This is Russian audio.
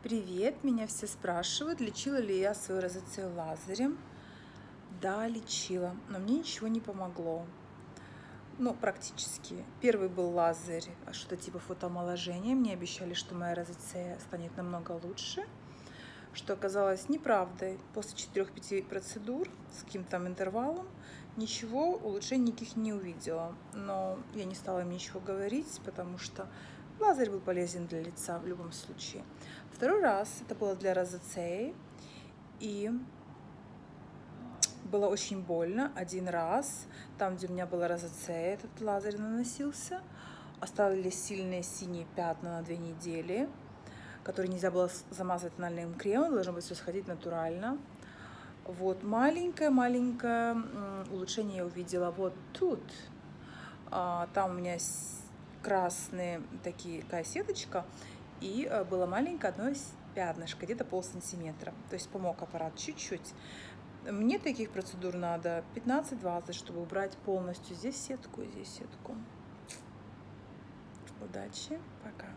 Привет, меня все спрашивают, лечила ли я свою розоцею лазерем. Да, лечила, но мне ничего не помогло. Ну, практически. Первый был лазерь, а что-то типа фотоомоложения. Мне обещали, что моя розоцея станет намного лучше, что оказалось неправдой. После 4-5 процедур с каким-то интервалом ничего, улучшений никаких не увидела. Но я не стала им ничего говорить, потому что Лазерь был полезен для лица в любом случае. Второй раз это было для розацеи. И было очень больно один раз. Там, где у меня была розацея, этот лазер наносился. Остались сильные синие пятна на две недели, которые нельзя было замазать тональным кремом. Должно быть все сходить натурально. Вот маленькое-маленькое улучшение я увидела вот тут. А, там у меня красные такие, сеточка, и э, было маленькое одно пятнышко, где-то пол сантиметра. То есть помог аппарат чуть-чуть. Мне таких процедур надо 15-20, чтобы убрать полностью здесь сетку здесь сетку. Удачи, пока.